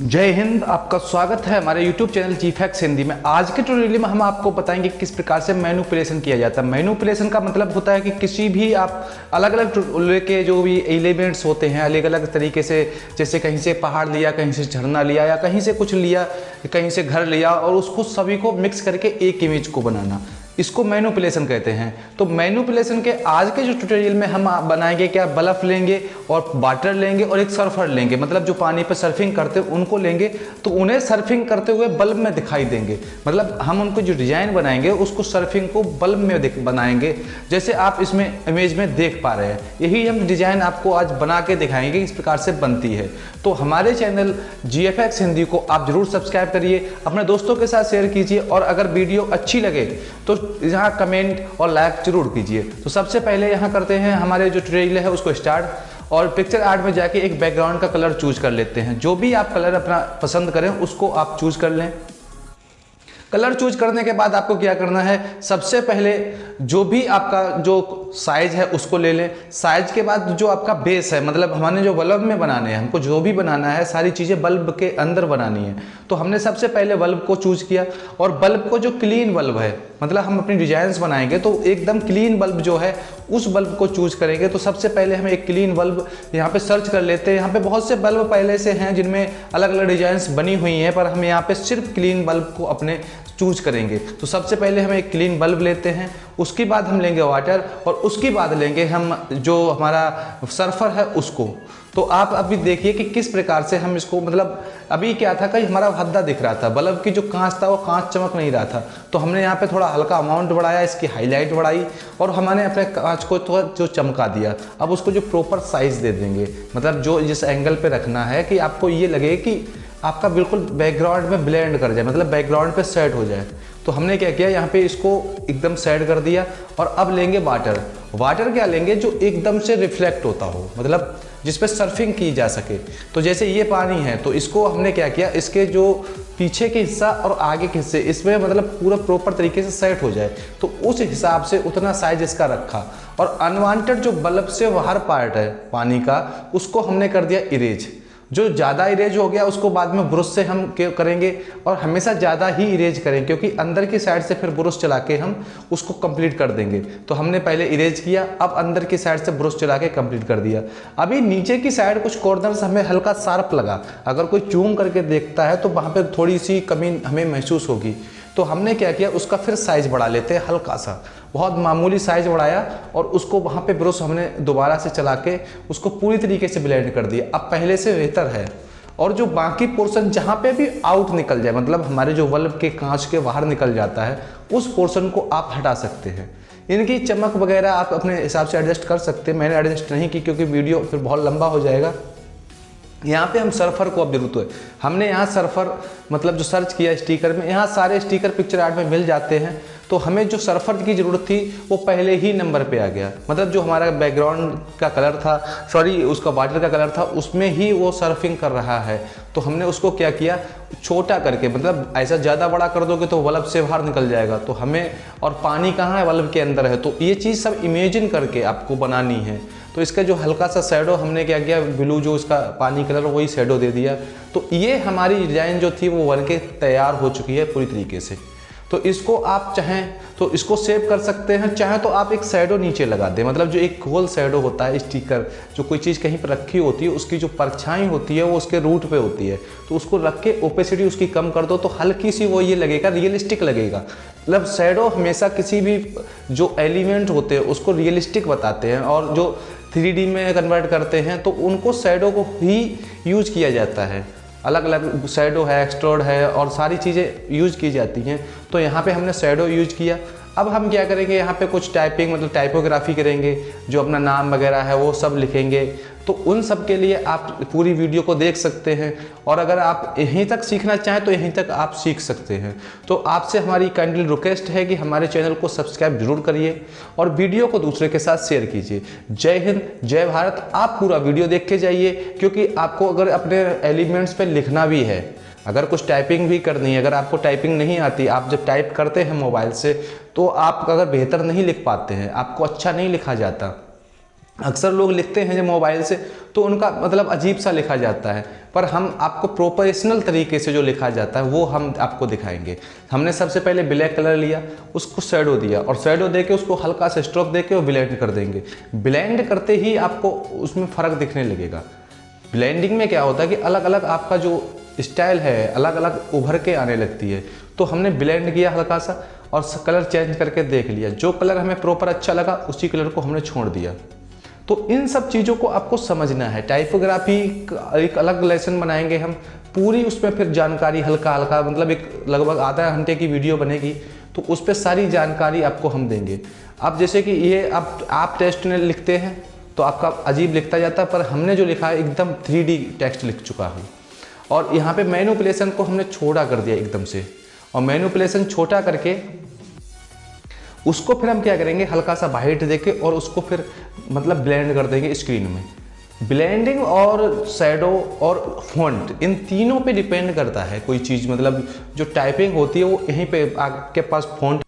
जय हिंद, आपका स्वागत है हमारे YouTube channel G facts Hindi में। आज के ट्यूटोरियल में हम आपको बताएँगे किस प्रकार से मैनुपुलेशन किया जाता है। मैनुपुलेशन का मतलब होता है कि किसी भी आप अलग अलग के जो भी एलिमेंट्स होते हैं अलग अलग तरीके से, जैसे कहीं से पहाड़ लिया, कहीं से झरना लिया, या कहीं से कुछ लिया, कहीं से घर लिया, और उसको सभी को मिक्स करके एक इमेज को बनाना। इसको मैनुपुलेशन कहते हैं। तो मैनुपुलेशन के आज के जो ट्यूटोरियल में हम बनाएँगे क्या? बल्ब लेंगे और वाटर लेंगे और एक सर्फर लेंगे। मतलब जो पानी पर सर्फिंग करते हैं, उनको लेंगे। तो उन्हें सर्फिंग करते हुए बल्ब में दिखाई देंगे। मतलब हम उनको जो डिज़ाइन बनाएँगे, उसको सर्फिंग को बल्ब में बनाएँगे। जैसे आप इसमें इमेज में देख पा रहे हैं। यही हम डिज़ाइन आपको आज बना के दिखाएँगे, इस प्रकार से बनती है। तो हमारे चैनल GFX हिंदी को आप ज़रूर सब्सक्राइब करिए। अपने दोस्तों के साथ शेयर कीजिए और अगर वीडियो अच्छी लगे तो यहाँ कमेंट और लाइक ज़रूर कीजिए। तो सबसे पहले यहाँ करते हैं, हमारे जो ट्रेल है उसको स्टार्ट और पिक्चर आर्ट में जाके एक बैकग्राउंड का कलर चूज़ कर लेते हैं। जो भी आप कलर अपना पसंद करें, उसको आप चूज़ कर लें। कलर चूज़ करने के बाद आपको क्या करना है? सबसे पहले जो भी आपका जो साइज़ है, उसको ले लें। साइज़ के बाद जो आपका बेस है मतलब हमने जो बल्ब में बनाने हैं, हमको जो भी बनाना है, सारी चीज़ें बल्ब के अंदर बनानी है। तो हमने सबसे पहले बल्ब को चूज़ किया और बल्ब को जो क्लीन बल्ब है मतलब हम अपनी डिज़ाइन बनाएँगे तो एकदम क्लीन बल्ब जो है, उस बल्ब को चूज़ करेंगे। तो सबसे पहले हम एक क्लीन बल्ब यहाँ पे सर्च कर लेते हैं। यहाँ पे बहुत से बल्ब पहले से हैं जिनमें अलग अलग डिज़ाइन बनी हुई हैं, पर हम यहाँ पे सिर्फ़ क्लीन बल्ब को अपने चूज़ करेंगे। तो सबसे पहले हम एक क्लीन बल्ब लेते हैं, उसके बाद हम लेंगे वाटर, और उसके बाद लेंगे हम जो हमारा सर्फर है, उसको। तो आप अभी देखिए कि किस प्रकार से हम इसको मतलब अभी क्या था कि हमारा हद्दा दिख रहा था, बल्ब की जो कांच था वो कांच चमक नहीं रहा था। तो हमने यहाँ पे थोड़ा हल्का अमाउंट बढ़ाया, इसकी हाईलाइट बढ़ाई और हमने अपने कांच को थोड़ा जो चमका दिया। अब उसको जो प्रॉपर साइज़ दे देंगे मतलब जो जिस एंगल पर रखना है कि आपको ये लगे कि आपका बिल्कुल बैकग्राउंड में ब्लेंड कर जाए मतलब बैकग्राउंड पे सेट हो जाए। तो हमने क्या किया? यहाँ पे इसको एकदम सेट कर दिया और अब लेंगे वाटर वाटर क्या लेंगे? जो एकदम से रिफ्लेक्ट होता हो मतलब जिस पे सर्फिंग की जा सके। तो जैसे ये पानी है तो इसको हमने क्या किया? इसके जो पीछे के हिस्सा और आगे के हिस्से, इसमें मतलब पूरा प्रॉपर तरीके से सेट हो जाए। तो उस हिसाब से उतना साइज़ इसका रखा। और अनवांटेड जो बल्ब से बाहर पार्ट है पानी का, उसको हमने कर दिया इरेज जो ज़्यादा इरेज हो गया, उसको बाद में ब्रश से हम करेंगे और हमेशा ज़्यादा ही इरेज करें, क्योंकि अंदर की साइड से फिर ब्रश चला के हम उसको कंप्लीट कर देंगे। तो हमने पहले इरेज किया, अब अंदर की साइड से ब्रश चला के कंप्लीट कर दिया। अभी नीचे की साइड कुछ कॉर्नर हमें हल्का शार्प लगा। अगर कोई चूम करके देखता है तो वहाँ पर थोड़ी सी कमी हमें महसूस होगी। तो हमने क्या किया, उसका फिर साइज़ बढ़ा लेते हैं हल्का सा। बहुत मामूली साइज़ बढ़ाया और उसको वहाँ पे ब्रश हमने दोबारा से चला के उसको पूरी तरीके से ब्लेंड कर दिया। अब पहले से बेहतर है। और जो बाकी पोर्शन जहाँ पे भी आउट निकल जाए मतलब हमारे जो बल्ब के कांच के बाहर निकल जाता है, उस पोर्शन को आप हटा सकते हैं। इनकी चमक वगैरह आप अपने हिसाब से एडजस्ट कर सकते हैं। मैंने एडजस्ट नहीं की क्योंकि वीडियो फिर बहुत लंबा हो जाएगा। यहाँ पे हम सर्फर को अब ज़रूरत है। हमने यहाँ सर्फर मतलब जो सर्च किया स्टिकर में, यहाँ सारे स्टिकर पिक्चर आर्ट में मिल जाते हैं। तो हमें जो सर्फर की ज़रूरत थी, वो पहले ही नंबर पे आ गया। मतलब जो हमारा बैकग्राउंड का कलर था सॉरी उसका वाटर का कलर था, उसमें ही वो सर्फिंग कर रहा है। तो हमने उसको क्या किया? छोटा करके मतलब ऐसा ज़्यादा बड़ा कर दोगे तो बल्ब से बाहर निकल जाएगा। तो हमें, और पानी कहाँ है? बल्ब के अंदर है। तो ये चीज़ सब इमेजिन करके आपको बनानी है। तो इसका जो हल्का सा शेडो हमने क्या किया? ब्लू जो इसका पानी कलर वही शेडो दे दिया। तो ये हमारी डिज़ाइन जो थी, वो बन के तैयार हो चुकी है पूरी तरीके से। तो इसको आप चाहें तो इसको सेव कर सकते हैं, चाहे तो आप एक सैडो नीचे लगा दें। मतलब जो एक होल सैडो होता है स्टिकर जो कोई चीज़ कहीं पर रखी होती है, उसकी जो परछाई होती है, वो उसके रूट पे होती है। तो उसको रख के ओपेसिटी उसकी कम कर दो तो हल्की सी वो ये लगेगा रियलिस्टिक लगेगा। मतलब सैडो हमेशा किसी भी जो एलिमेंट होते हैं, उसको रियलिस्टिक बताते हैं और जो थ्री में कन्वर्ट करते हैं तो उनको सैडो को ही यूज़ किया जाता है। अलग अलग शेडो है एक्सट्रोड है और सारी चीज़ें यूज़ की जाती हैं। तो यहाँ पे हमने शेडो यूज़ किया। अब हम क्या करेंगे? यहाँ पे कुछ टाइपिंग मतलब टाइपोग्राफी करेंगे, जो अपना नाम वगैरह है वो सब लिखेंगे। तो उन सब के लिए आप पूरी वीडियो को देख सकते हैं। और अगर आप यहीं तक सीखना चाहें तो यहीं तक आप सीख सकते हैं। तो आपसे हमारी काइंडली रिक्वेस्ट है कि हमारे चैनल को सब्सक्राइब ज़रूर करिए और वीडियो को दूसरे के साथ शेयर कीजिए। जय हिंद, जय भारत। आप पूरा वीडियो देख के जाइए, क्योंकि आपको अगर अपने एलिमेंट्स पर लिखना भी है, अगर कुछ टाइपिंग भी करनी है, अगर आपको टाइपिंग नहीं आती, आप जब टाइप करते हैं मोबाइल से तो आप अगर बेहतर नहीं लिख पाते हैं, आपको अच्छा नहीं लिखा जाता। अक्सर लोग लिखते हैं जब मोबाइल से तो उनका मतलब अजीब सा लिखा जाता है। पर हम आपको प्रोफेशनल तरीके से जो लिखा जाता है, वो हम आपको दिखाएँगे। हमने सबसे पहले ब्लैक कलर लिया, उसको शेडो दिया और शेडो दे के उसको हल्का सा स्ट्रोक दे के ब्लेंड कर देंगे। ब्लेंड करते ही आपको उसमें फ़र्क दिखने लगेगा। ब्लेंडिंग में क्या होता है कि अलग अलग आपका जो स्टाइल है अलग अलग उभर के आने लगती है। तो हमने ब्लेंड किया हल्का सा और कलर चेंज करके देख लिया। जो कलर हमें प्रॉपर अच्छा लगा, उसी कलर को हमने छोड़ दिया। तो इन सब चीज़ों को आपको समझना है। टाइपोग्राफी एक अलग लेसन बनाएँगे हम। पूरी उसमें फिर जानकारी हल्का हल्का मतलब एक लगभग आधा घंटे की वीडियो बनेगी तो उस पर सारी जानकारी आपको हम देंगे। अब जैसे कि ये आप आप टेस्ट में लिखते हैं तो आपका अजीब लिखता जाता है, पर हमने जो लिखा है, एकदम थ्री टेक्स्ट लिख चुका है। और यहाँ पे मैनुपलेशन को हमने छोटा कर दिया एकदम से। और मैनुपलेशन छोटा करके उसको फिर हम क्या करेंगे? हल्का सा वाइट देके और उसको फिर मतलब ब्लेंड कर देंगे स्क्रीन में। ब्लेंडिंग और शेडो और फॉन्ट इन तीनों पे डिपेंड करता है कोई चीज़। मतलब जो टाइपिंग होती है वो यहीं पे आपके पास फॉन्ट